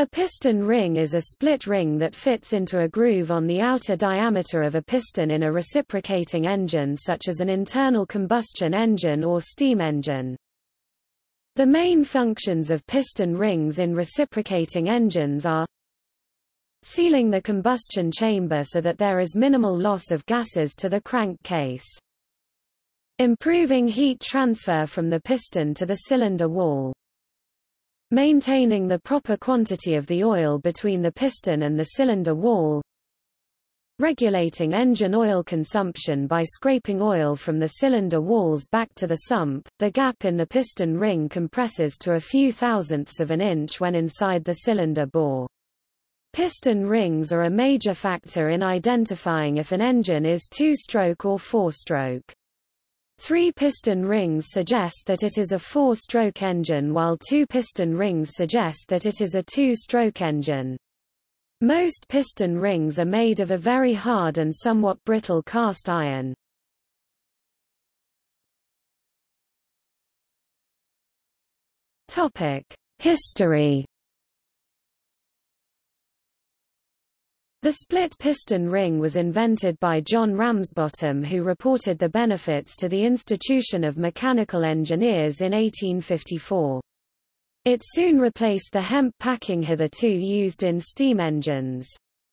A piston ring is a split ring that fits into a groove on the outer diameter of a piston in a reciprocating engine such as an internal combustion engine or steam engine. The main functions of piston rings in reciprocating engines are sealing the combustion chamber so that there is minimal loss of gases to the crankcase, improving heat transfer from the piston to the cylinder wall, maintaining the proper quantity of the oil between the piston and the cylinder wall, regulating engine oil consumption by scraping oil from the cylinder walls back to the sump. The gap in the piston ring compresses to a few thousandths of an inch when inside the cylinder bore. Piston rings are a major factor in identifying if an engine is two-stroke or four-stroke. Three piston rings suggest that it is a four-stroke engine while two piston rings suggest that it is a two-stroke engine. Most piston rings are made of a very hard and somewhat brittle cast iron. History The split piston ring was invented by John Ramsbottom who reported the benefits to the Institution of Mechanical Engineers in 1854. It soon replaced the hemp packing hitherto used in steam engines.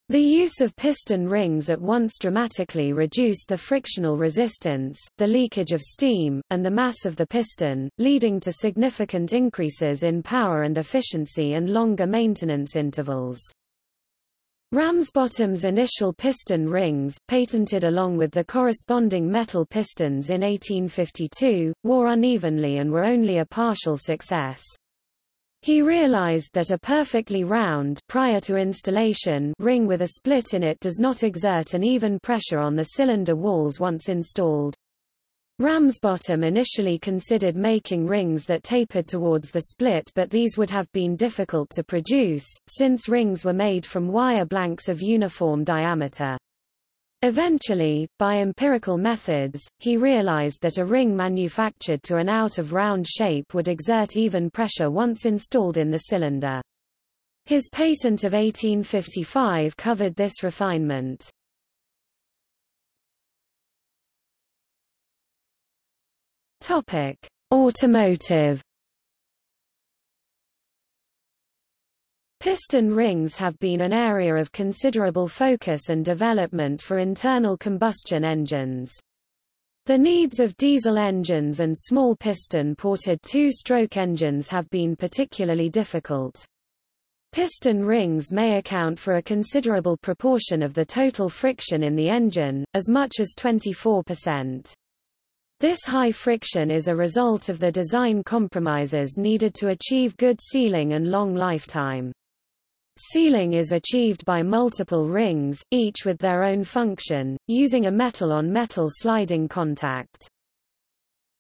The use of piston rings at once dramatically reduced the frictional resistance, the leakage of steam, and the mass of the piston, leading to significant increases in power and efficiency and longer maintenance intervals. Ramsbottom's initial piston rings, patented along with the corresponding metal pistons in 1852, wore unevenly and were only a partial success. He realized that a perfectly round prior to installation ring with a split in it does not exert an even pressure on the cylinder walls once installed. Ramsbottom initially considered making rings that tapered towards the split but these would have been difficult to produce, since rings were made from wire blanks of uniform diameter. Eventually, by empirical methods, he realized that a ring manufactured to an out-of-round shape would exert even pressure once installed in the cylinder. His patent of 1855 covered this refinement. Topic: Automotive Piston rings have been an area of considerable focus and development for internal combustion engines. The needs of diesel engines and small piston-ported two-stroke engines have been particularly difficult. Piston rings may account for a considerable proportion of the total friction in the engine, as much as 24%. This high friction is a result of the design compromises needed to achieve good sealing and long lifetime. Sealing is achieved by multiple rings, each with their own function, using a metal-on-metal -metal sliding contact.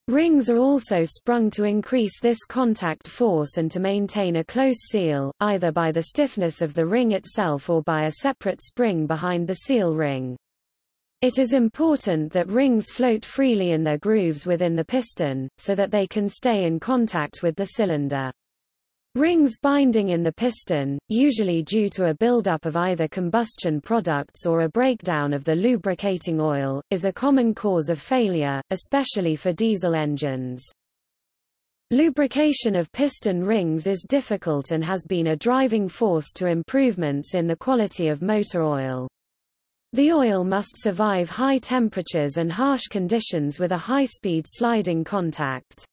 Rings are also sprung to increase this contact force and to maintain a close seal, either by the stiffness of the ring itself or by a separate spring behind the seal ring. It is important that rings float freely in their grooves within the piston, so that they can stay in contact with the cylinder. Rings binding in the piston, usually due to a buildup of either combustion products or a breakdown of the lubricating oil, is a common cause of failure, especially for diesel engines. Lubrication of piston rings is difficult and has been a driving force to improvements in the quality of motor oil. The oil must survive high temperatures and harsh conditions with a high-speed sliding contact.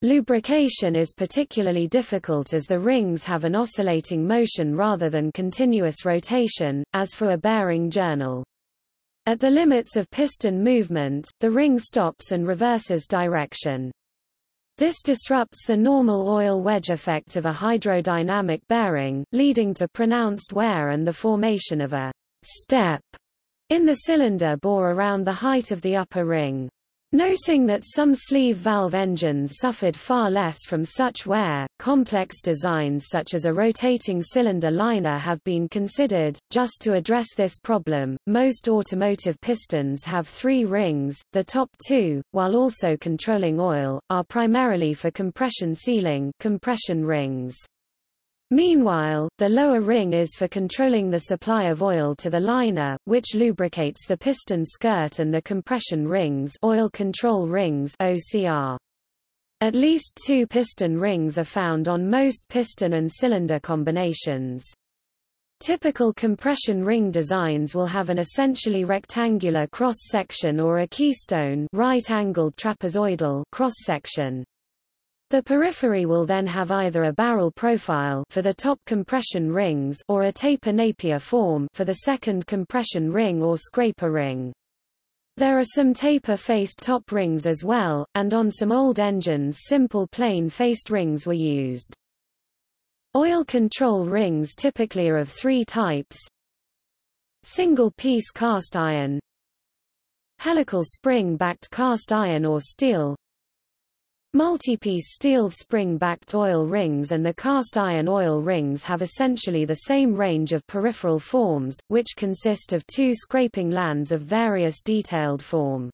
Lubrication is particularly difficult as the rings have an oscillating motion rather than continuous rotation, as for a bearing journal. At the limits of piston movement, the ring stops and reverses direction. This disrupts the normal oil wedge effect of a hydrodynamic bearing, leading to pronounced wear and the formation of a step in the cylinder bore around the height of the upper ring. Noting that some sleeve valve engines suffered far less from such wear, complex designs such as a rotating cylinder liner have been considered. Just to address this problem, most automotive pistons have three rings, the top two, while also controlling oil, are primarily for compression sealing compression rings. Meanwhile, the lower ring is for controlling the supply of oil to the liner, which lubricates the piston skirt and the compression rings oil control rings OCR. At least two piston rings are found on most piston and cylinder combinations. Typical compression ring designs will have an essentially rectangular cross-section or a keystone right-angled trapezoidal cross-section. The periphery will then have either a barrel profile for the top compression rings or a taper Napier form for the second compression ring or scraper ring. There are some taper-faced top rings as well, and on some old engines simple plain-faced rings were used. Oil control rings typically are of three types. Single-piece cast iron Helical spring-backed cast iron or steel Multi-piece steel spring-backed oil rings and the cast iron oil rings have essentially the same range of peripheral forms, which consist of two scraping lands of various detailed form.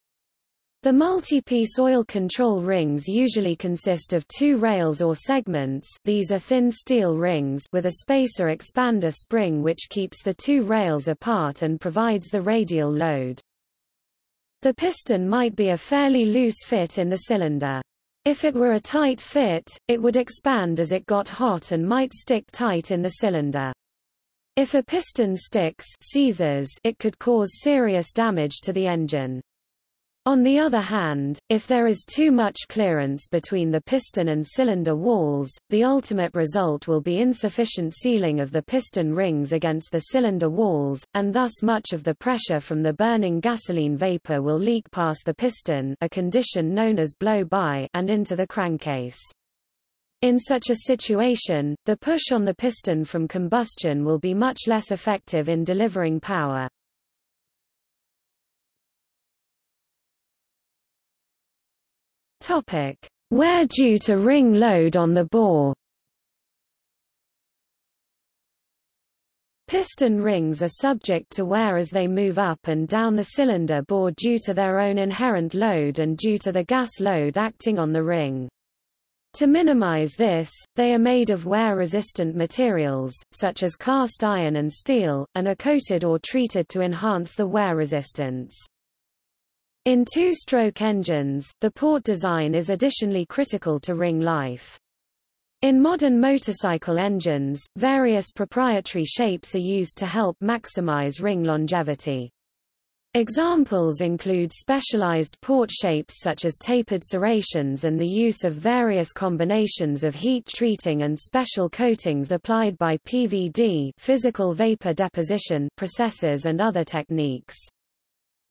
The multi-piece oil control rings usually consist of two rails or segments these are thin steel rings with a spacer expander spring which keeps the two rails apart and provides the radial load. The piston might be a fairly loose fit in the cylinder. If it were a tight fit, it would expand as it got hot and might stick tight in the cylinder. If a piston sticks seizes, it could cause serious damage to the engine. On the other hand, if there is too much clearance between the piston and cylinder walls, the ultimate result will be insufficient sealing of the piston rings against the cylinder walls, and thus much of the pressure from the burning gasoline vapor will leak past the piston a condition known as blow-by and into the crankcase. In such a situation, the push on the piston from combustion will be much less effective in delivering power. Topic: Wear due to ring load on the bore. Piston rings are subject to wear as they move up and down the cylinder bore due to their own inherent load and due to the gas load acting on the ring. To minimize this, they are made of wear-resistant materials, such as cast iron and steel, and are coated or treated to enhance the wear resistance. In two-stroke engines, the port design is additionally critical to ring life. In modern motorcycle engines, various proprietary shapes are used to help maximize ring longevity. Examples include specialized port shapes such as tapered serrations and the use of various combinations of heat treating and special coatings applied by PVD physical vapor deposition processes and other techniques.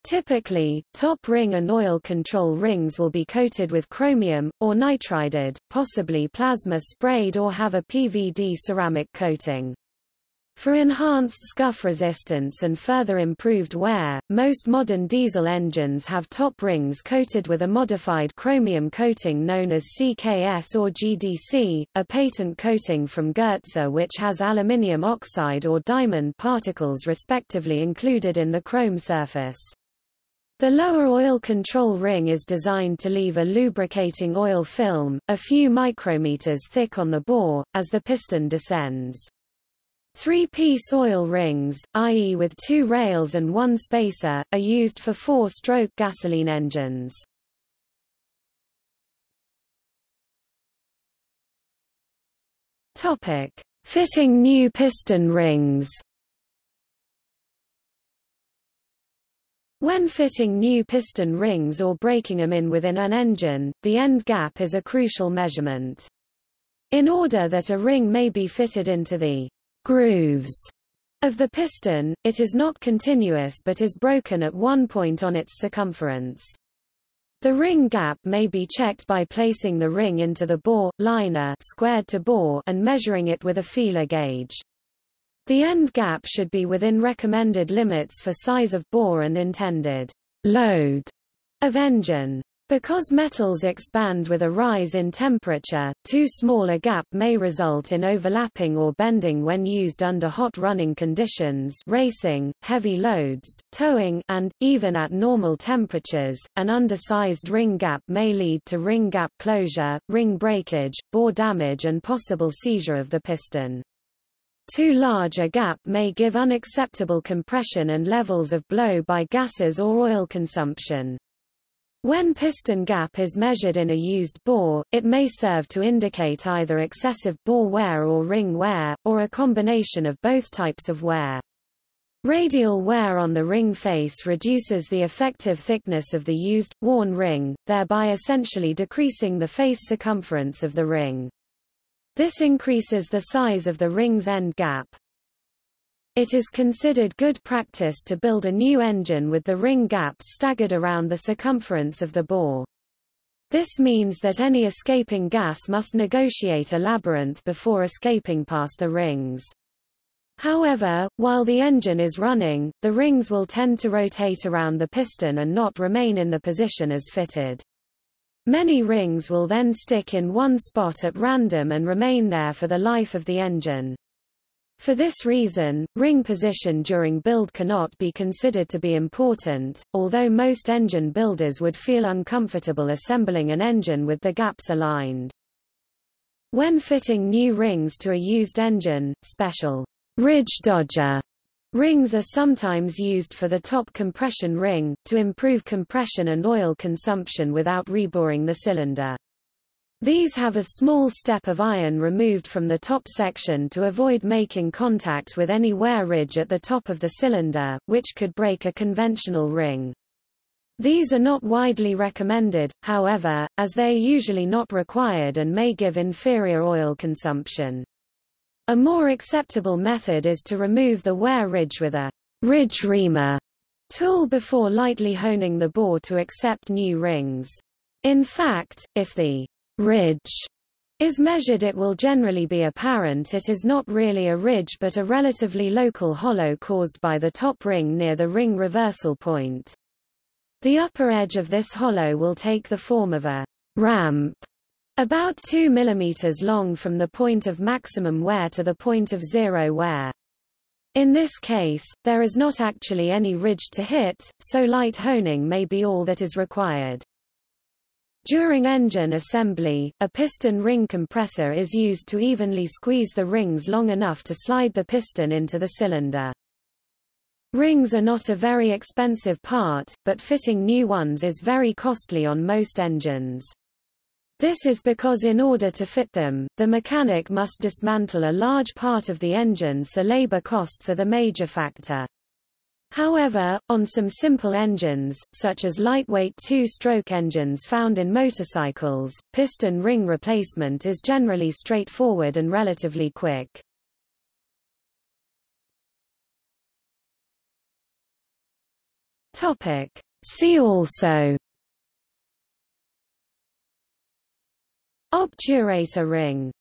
Typically, top ring and oil control rings will be coated with chromium, or nitrided, possibly plasma sprayed or have a PVD ceramic coating. For enhanced scuff resistance and further improved wear, most modern diesel engines have top rings coated with a modified chromium coating known as CKS or GDC, a patent coating from Goetze which has aluminium oxide or diamond particles respectively included in the chrome surface. The lower oil control ring is designed to leave a lubricating oil film, a few micrometers thick on the bore, as the piston descends. Three-piece oil rings, i.e. with two rails and one spacer, are used for four-stroke gasoline engines. Fitting new piston rings. When fitting new piston rings or breaking them in within an engine, the end gap is a crucial measurement. In order that a ring may be fitted into the grooves of the piston, it is not continuous but is broken at one point on its circumference. The ring gap may be checked by placing the ring into the bore, liner squared to bore and measuring it with a feeler gauge. The end gap should be within recommended limits for size of bore and intended load of engine. Because metals expand with a rise in temperature, too small a gap may result in overlapping or bending when used under hot running conditions racing, heavy loads, towing and, even at normal temperatures, an undersized ring gap may lead to ring gap closure, ring breakage, bore damage and possible seizure of the piston. Too large a gap may give unacceptable compression and levels of blow by gases or oil consumption. When piston gap is measured in a used bore, it may serve to indicate either excessive bore wear or ring wear, or a combination of both types of wear. Radial wear on the ring face reduces the effective thickness of the used, worn ring, thereby essentially decreasing the face circumference of the ring. This increases the size of the ring's end gap. It is considered good practice to build a new engine with the ring gaps staggered around the circumference of the bore. This means that any escaping gas must negotiate a labyrinth before escaping past the rings. However, while the engine is running, the rings will tend to rotate around the piston and not remain in the position as fitted. Many rings will then stick in one spot at random and remain there for the life of the engine. For this reason, ring position during build cannot be considered to be important, although most engine builders would feel uncomfortable assembling an engine with the gaps aligned. When fitting new rings to a used engine, special ridge dodger Rings are sometimes used for the top compression ring, to improve compression and oil consumption without reboring the cylinder. These have a small step of iron removed from the top section to avoid making contact with any wear ridge at the top of the cylinder, which could break a conventional ring. These are not widely recommended, however, as they are usually not required and may give inferior oil consumption. A more acceptable method is to remove the wear ridge with a ridge reamer tool before lightly honing the bore to accept new rings. In fact, if the ridge is measured it will generally be apparent it is not really a ridge but a relatively local hollow caused by the top ring near the ring reversal point. The upper edge of this hollow will take the form of a ramp about 2 mm long from the point of maximum wear to the point of zero wear. In this case, there is not actually any ridge to hit, so light honing may be all that is required. During engine assembly, a piston ring compressor is used to evenly squeeze the rings long enough to slide the piston into the cylinder. Rings are not a very expensive part, but fitting new ones is very costly on most engines. This is because in order to fit them, the mechanic must dismantle a large part of the engine so labor costs are the major factor. However, on some simple engines, such as lightweight two-stroke engines found in motorcycles, piston ring replacement is generally straightforward and relatively quick. See also Obturator ring